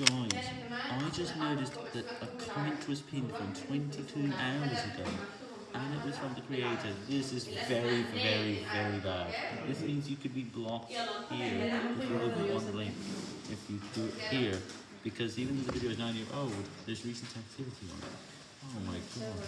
Guys, I just noticed that a comment was pinned from 22 hours ago, and it was from the creator. This is very, very, very bad. This means you could be blocked here if you open one link, if you do it here, because even though the video is 9 years old, there's recent activity on it. Oh my god.